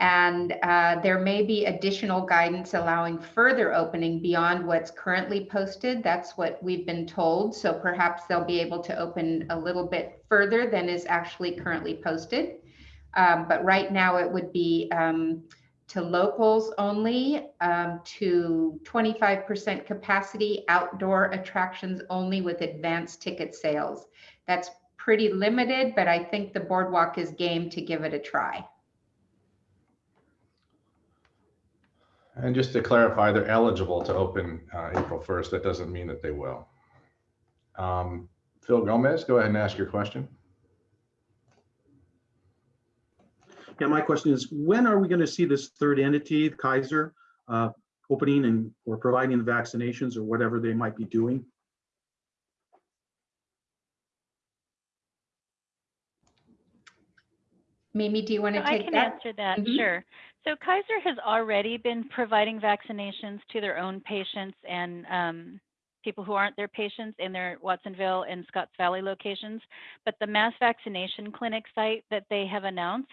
And uh, there may be additional guidance allowing further opening beyond what's currently posted. That's what we've been told. So perhaps they'll be able to open a little bit further than is actually currently posted. Um, but right now it would be um, to locals only, um, to 25% capacity, outdoor attractions only with advanced ticket sales. That's pretty limited, but I think the boardwalk is game to give it a try. And just to clarify, they're eligible to open uh, April 1st. That doesn't mean that they will. Um, Phil Gomez, go ahead and ask your question. Yeah, my question is, when are we going to see this third entity, Kaiser, uh, opening and or providing the vaccinations or whatever they might be doing? Mimi, do you want to So I take can that? answer that, Mhm. sure. So Kaiser has already been providing vaccinations to their own patients and um, people who aren't their patients in their Watsonville and Scotts Valley locations. But the mass vaccination clinic site that they have announced,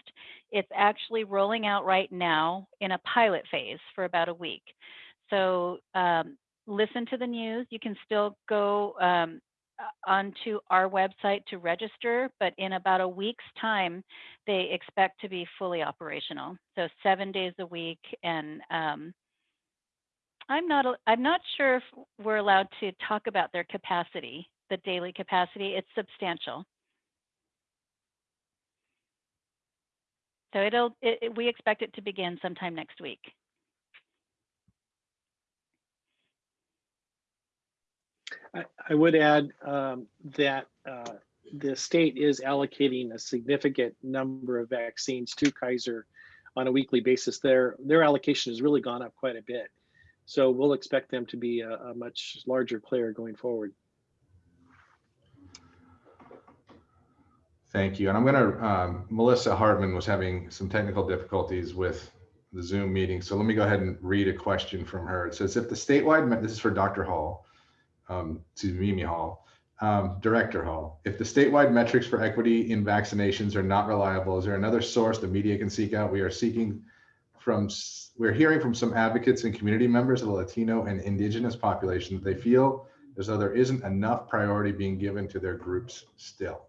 it's actually rolling out right now in a pilot phase for about a week. So um, listen to the news. You can still go um, onto our website to register, but in about a week's time, they expect to be fully operational. So seven days a week, and um, I'm not I'm not sure if we're allowed to talk about their capacity, the daily capacity. It's substantial. So it'll, it, it- we expect it to begin sometime next week. I, I would add um, that uh, the state is allocating a significant number of vaccines to Kaiser on a weekly basis. Their, their allocation has really gone up quite a bit. So we'll expect them to be a, a much larger player going forward. Thank you. And I'm gonna, um, Melissa Hartman was having some technical difficulties with the Zoom meeting. So let me go ahead and read a question from her. It says, if the statewide, this is for Dr. Hall, um, to Mimi Hall, um, Director Hall, if the statewide metrics for equity in vaccinations are not reliable, is there another source the media can seek out? We are seeking from, we're hearing from some advocates and community members of the Latino and Indigenous population that they feel as though there isn't enough priority being given to their groups still.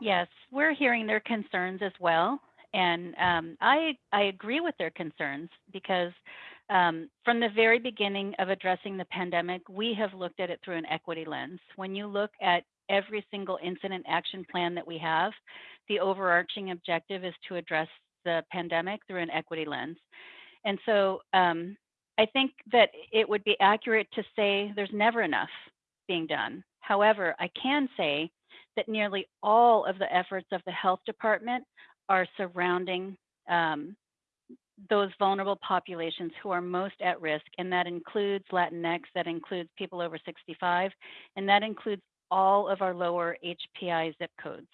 Yes, we're hearing their concerns as well. And um, I, I agree with their concerns because um, from the very beginning of addressing the pandemic, we have looked at it through an equity lens. When you look at every single incident action plan that we have, the overarching objective is to address the pandemic through an equity lens. And so um, I think that it would be accurate to say there's never enough being done. However, I can say that nearly all of the efforts of the health department are surrounding um, those vulnerable populations who are most at risk, and that includes Latinx, that includes people over 65, and that includes all of our lower HPI zip codes.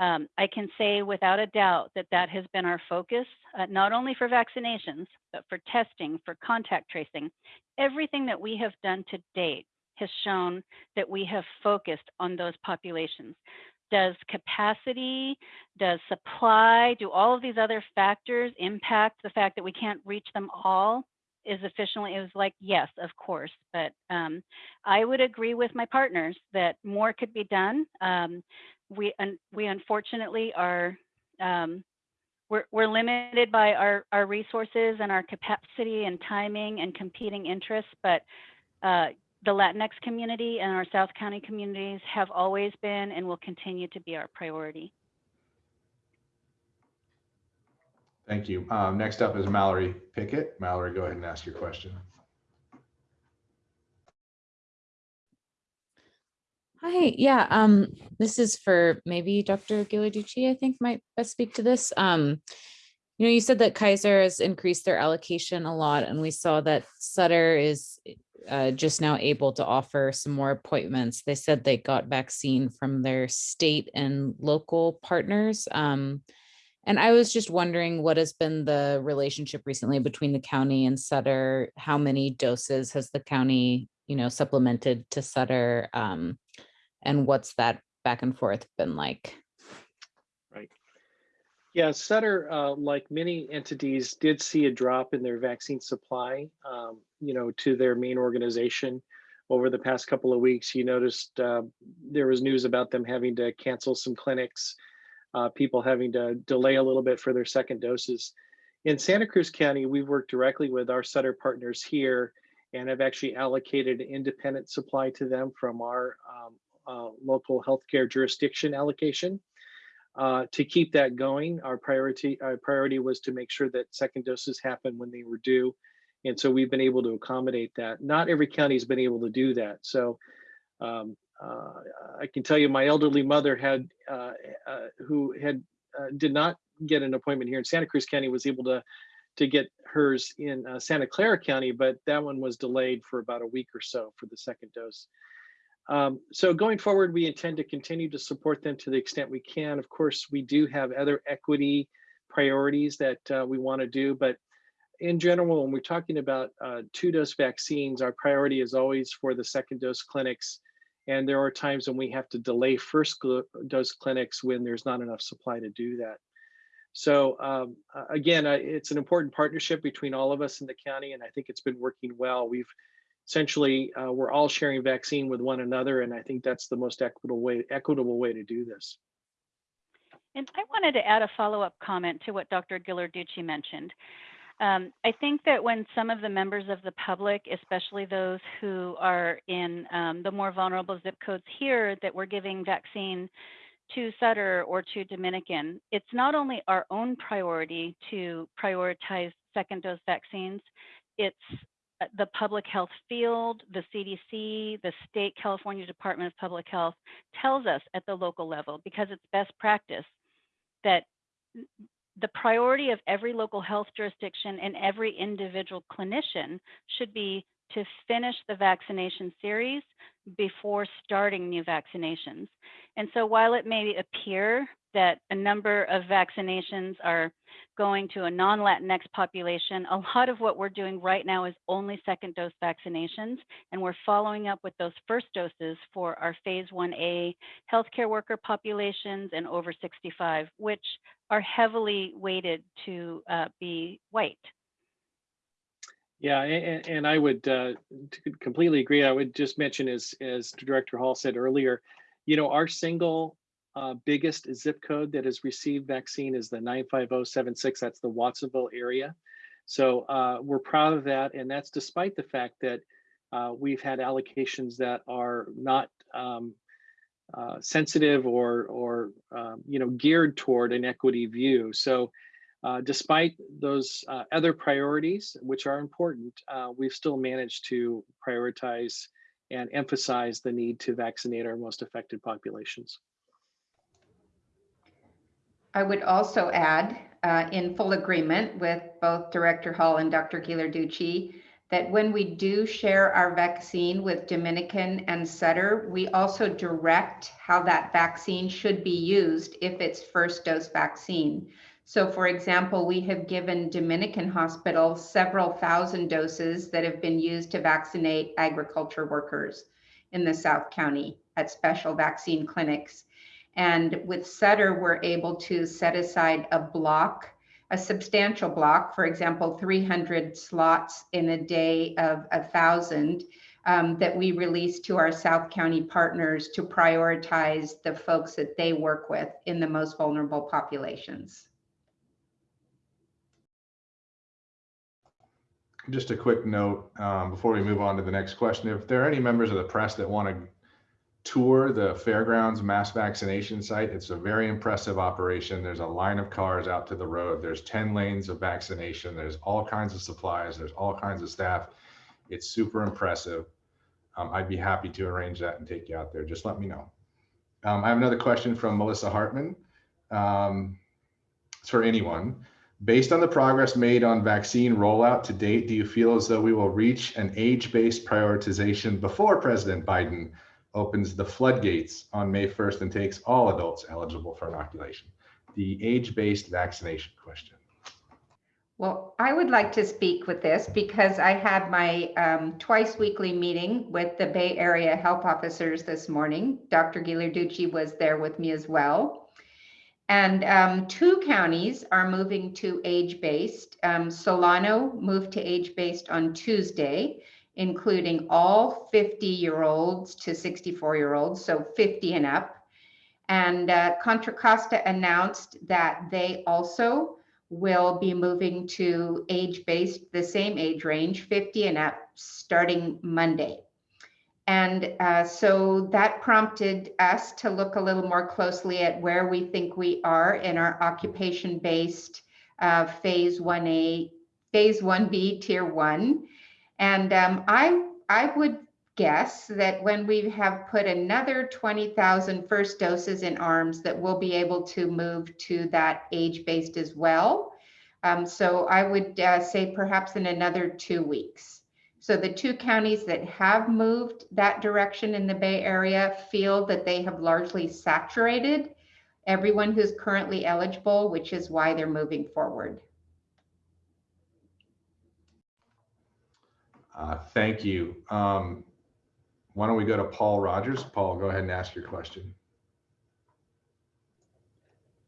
Um, I can say without a doubt that that has been our focus, uh, not only for vaccinations, but for testing, for contact tracing. Everything that we have done to date has shown that we have focused on those populations. Does capacity, does supply, do all of these other factors impact the fact that we can't reach them all as efficiently? It was like, yes, of course. But um, I would agree with my partners that more could be done. Um, we, un- we unfortunately are, um, we're, we're limited by our, our resources and our capacity and timing and competing interests, but uh, the Latinx community and our South County communities have always been and will continue to be our priority. Thank you. Um, next up is Mallory Pickett. Mallory, go ahead and ask your question. Hi, yeah, um, this is for maybe Dr. Ghilarducci, I think might best speak to this. Um, you know, you said that Kaiser has increased their allocation a lot and we saw that Sutter is uh, just now able to offer some more appointments. They said they got vaccine from their state and local partners. Um, and I was just wondering what has been the relationship recently between the county and Sutter? How many doses has the county, you know, supplemented to Sutter? Um, and what's that back and forth been like? Yeah, Sutter, uh, like many entities, did see a drop in their vaccine supply, um, you know, to their main organization over the past couple of weeks. You noticed uh, there was news about them having to cancel some clinics, uh, people having to delay a little bit for their second doses. In Santa Cruz County, we've worked directly with our Sutter partners here and have actually allocated independent supply to them from our um, uh, local healthcare jurisdiction allocation. Uh, to keep that going, our priority our priority was to make sure that second doses happen when they were due, and so we've been able to accommodate that. Not every county has been able to do that. So um, uh, I can tell you, my elderly mother had uh, uh, who had uh, did not get an appointment here in Santa Cruz County was able to to get hers in uh, Santa Clara County, but that one was delayed for about a week or so for the second dose. Um, so going forward, we intend to continue to support them to the extent we can. Of course, we do have other equity priorities that uh, we want to do, but in general, when we're talking about uh, two-dose vaccines, our priority is always for the second dose clinics. And there are times when we have to delay first dose clinics when there's not enough supply to do that. So um, again, it's an important partnership between all of us in the county, and I think it's been working well. We've essentially uh, we're all sharing vaccine with one another, and I think that's the most equitable way equitable way to do this. And I wanted to add a follow-up comment to what Dr. Ghilarducci mentioned. Um, I think that when some of the members of the public, especially those who are in um, the more vulnerable zip codes here that we're giving vaccine to Sutter or to Dominican, it's not only our own priority to prioritize second dose vaccines, it's Uh, the public health field, the CDC, the state California Department of Public Health tells us at the local level because it's best practice that the priority of every local health jurisdiction and every individual clinician should be to finish the vaccination series before starting new vaccinations. And so while it may appear that a number of vaccinations are going to a non-Latinx population, a lot of what we're doing right now is only second dose vaccinations. And we're following up with those first doses for our phase 1A healthcare worker populations and over 65, which are heavily weighted to uh, be white. Yeah, and, and I would uh, completely agree. I would just mention, as as Director Hall said earlier, you know, our single uh, biggest zip code that has received vaccine is the 95076. That's the Watsonville area. So uh, we're proud of that, and that's despite the fact that uh, we've had allocations that are not um, uh, sensitive or or um, you know geared toward an equity view. So uh, despite those uh, other priorities, which are important, we've still managed to prioritize and emphasize the need to vaccinate our most affected populations. I would also add, uh, in full agreement with both Director Hall and Dr. Ghilarducci, that when we do share our vaccine with Dominican and Sutter, we also direct how that vaccine should be used if it's first dose vaccine. So for example, we have given Dominican Hospital several thousand doses that have been used to vaccinate agriculture workers in the South County at special vaccine clinics. And with Sutter, we're able to set aside a block, a substantial block, for example, 300 slots in a day of a thousand um, that we release to our South County partners to prioritize the folks that they work with in the most vulnerable populations. Just a quick note um, before we move on to the next question. If there are any members of the press that want to tour the fairgrounds mass vaccination site, it's a very impressive operation. There's a line of cars out to the road. There's 10 lanes of vaccination. There's all kinds of supplies. There's all kinds of staff. It's super impressive. Um, I'd be happy to arrange that and take you out there. Just let me know. Um, I have another question from Melissa Hartman. Um, it's for anyone. Based on the progress made on vaccine rollout to date, do you feel as though we will reach an age-based prioritization before President Biden opens the floodgates on May 1st and takes all adults eligible for inoculation? The age-based vaccination question. Well, I would like to speak with this because I had my um, twice weekly meeting with the Bay Area health officers this morning. Dr. Ghilarducci was there with me as well. And um, two counties are moving to age-based. Um, Solano moved to age-based on Tuesday, including all 50-year-olds to 64-year-olds, so 50 and up. And uh, Contra Costa announced that they also will be moving to age-based, the same age range, 50 and up, starting Monday. And uh, so that prompted us to look a little more closely at where we think we are in our occupation-based uh, phase 1A, phase 1B, tier one. And um, I, I would guess that when we have put another 20,000 first doses in arms, that we'll be able to move to that age-based as well. Um, so I would uh, say perhaps in another two weeks. So the two counties that have moved that direction in the Bay Area feel that they have largely saturated everyone who's currently eligible, which is why they're moving forward. Uh, thank you. Um, why don't we go to Paul Rogers? Paul, go ahead and ask your question.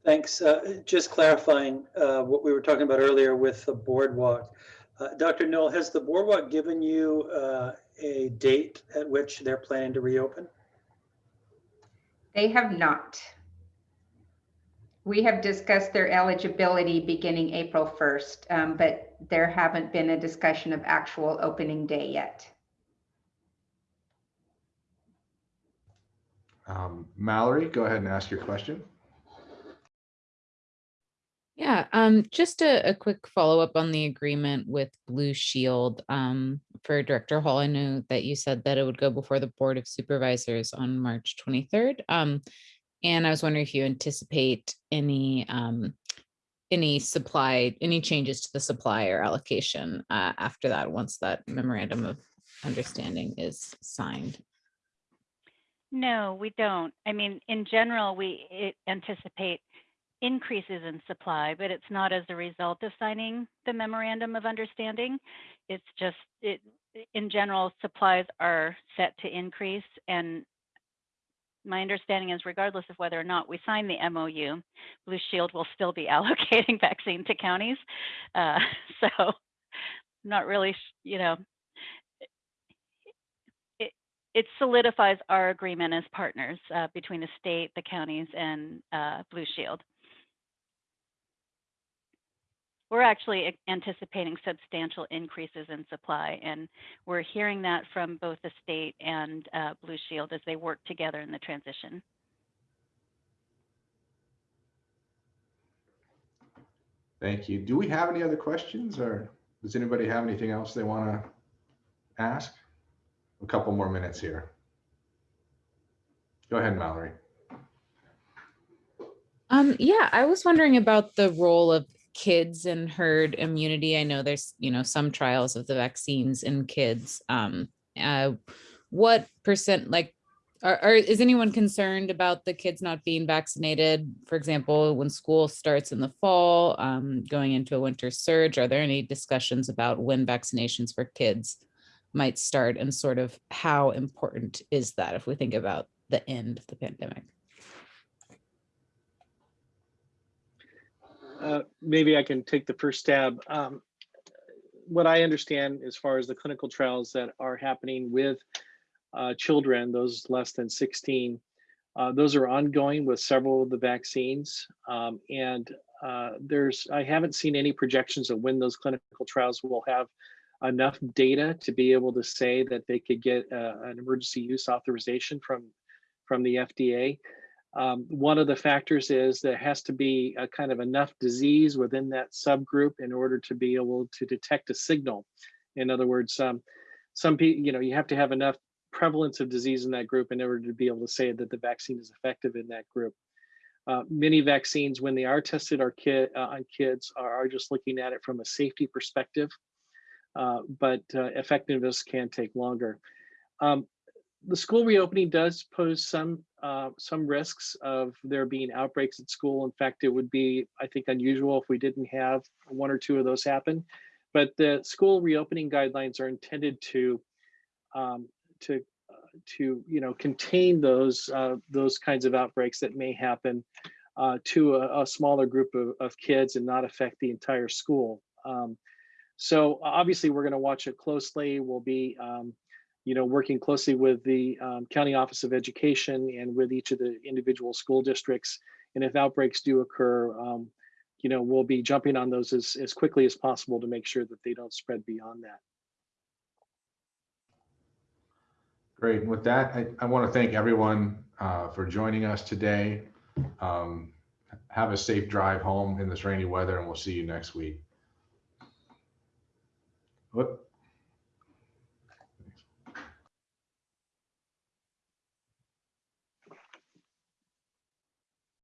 Thanks. Uh, Just clarifying uh, what we were talking about earlier with the boardwalk. Uh, Dr. Newel, has the boardwalk given you uh, a date at which they're planning to reopen? They have not. We have discussed their eligibility beginning April 1st, um, but there haven't been a discussion of actual opening day yet. Um, Mallory, go ahead and ask your question. Yeah, um, just a, a quick follow-up on the agreement with Blue Shield. Um, for Director Hall, I know that you said that it would go before the Board of Supervisors on March twenty-third. Um, and I was wondering if you anticipate any, um, any supply, any changes to the supplier allocation, uh, after that, once that memorandum of understanding is signed. No, we don't. I mean, in general, we anticipate increases in supply, but it's not as a result of signing the memorandum of understanding. It's just, it, in general, supplies are set to increase and my understanding is regardless of whether or not we sign the MOU, Blue Shield will still be allocating vaccine to counties. Uh, So not really, you know, it, it solidifies our agreement as partners uh, between the state, the counties, and uh, Blue Shield. We're actually anticipating substantial increases in supply, and we're hearing that from both the state and uh, Blue Shield as they work together in the transition. Thank you. Do we have any other questions or does anybody have anything else they want to ask? A couple more minutes here. Go ahead, Mallory. Um, yeah, I was wondering about the role of kids and herd immunity. I know there's, you know, some trials of the vaccines in kids. Um, uh, what percent, like, are, are, is anyone concerned about the kids not being vaccinated? For example, when school starts in the fall, um, going into a winter surge, are there any discussions about when vaccinations for kids might start and sort of how important is that if we think about the end of the pandemic? Uh, maybe I can take the first stab. Um, What I understand as far as the clinical trials that are happening with uh, children, those less than 16, uh, those are ongoing with several of the vaccines. Um, And uh, there's, I haven't seen any projections of when those clinical trials will have enough data to be able to say that they could get uh, an emergency use authorization from, from the FDA. Um, one of the factors is there has to be a kind of enough disease within that subgroup in order to be able to detect a signal. In other words, um, some people, you know, you have to have enough prevalence of disease in that group in order to be able to say that the vaccine is effective in that group. Uh, many vaccines, when they are tested kid, uh, on kids, are, are just looking at it from a safety perspective, uh, but uh, effectiveness can take longer. Um, the school reopening does pose some uh, some risks of there being outbreaks at school. In fact, it would be, I think, unusual if we didn't have one or two of those happen. But the school reopening guidelines are intended to um, to uh, to you know contain those uh, those kinds of outbreaks that may happen uh, to a, a, smaller group of, of, kids and not affect the entire school. Um, so obviously, we're going to watch it closely. We'll be um, you know, working closely with the um, County Office of Education and with each of the individual school districts. And if outbreaks do occur, um, you know, we'll be jumping on those as, as quickly as possible to make sure that they don't spread beyond that. Great. With that, I, I want to thank everyone uh, for joining us today. Um, have a safe drive home in this rainy weather and we'll see you next week. Whoop.